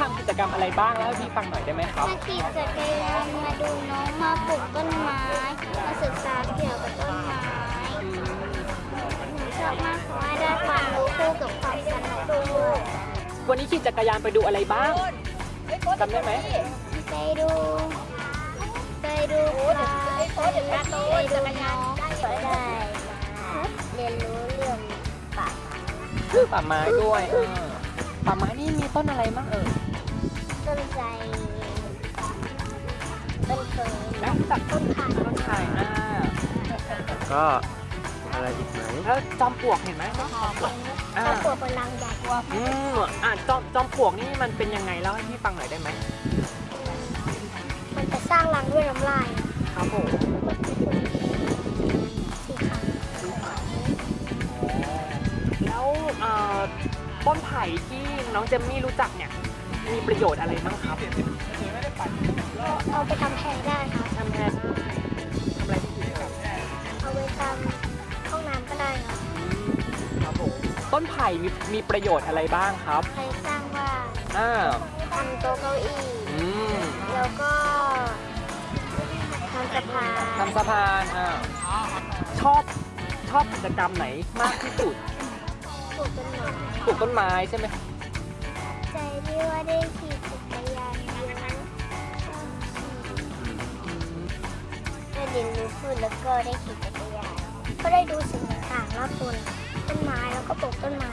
ทำกิจกรรมอะไรบ้างแล้วให้พี่ฟังหน่อยได้ไหมครับ มาขี่จักรยานมาดูน้องมาปลูกต้นไม้ มาศึกษาเกี่ยวกับต้นไม้หนูชอบมากเพราะว่าได้ความรู้คู่กับความสนุกด้วยวันนี้ขี่จักรยานไปดูอะไรบ้างจำได้ไหมไปดู ไปดูปลาไปดูน้องก็ได้เรียนรู้เรื่องป่าคือป่าไม้ด้วยเออ ป่าไม้นี่มีต้นอะไรบ้างเออต้นไทรต้นเฟิร์นแล้วจากต้นขาต้นไทรอ่าก็อะไรอีกไหมแล้วจอมปลวกเห็นไหมจอมปลวกอ่าต้นปวดพลังใหญ่อืมอ่าจอมจอมปลวกนี่มันเป็นยังไงเล่าให้พี่ฟังหน่อยได้ไหมมันจะสร้างรังด้วยน้ำลายครับผมสีขาวแล้วเอ่อ ต้นไผ่ที่น้องเจมมี่รู้จักเนี่ยมีประโยชน์อะไรบ้างครับเอาไปทำแพรได้ครับทำแทนทำอะไรที่ดีครับเอาไปทำห้องน้ำก็ได้ครับครับผมต้นไผ่มีมีประโยชน์อะไรบ้างครับใครสร้างบ้านอ่าทำโต๊ะเก้าอี้อืมแล้วก็ทำสะพานทำสะพานอ่าชอบชอบกิจกรรมไหนมากที่สุดปลูกต้นไม้ ปลูกต้นไม้ใช่ไหมใจที่ว่าได้ขี่จักรยานเยอะชอบขี่ได้เรียนรู้พืชแล้วก็ได้ขี่จักรยานก็ได้ดูสิ่งต่างๆรอบตัวต้นไม้แล้วก็ปลูกต้นไม้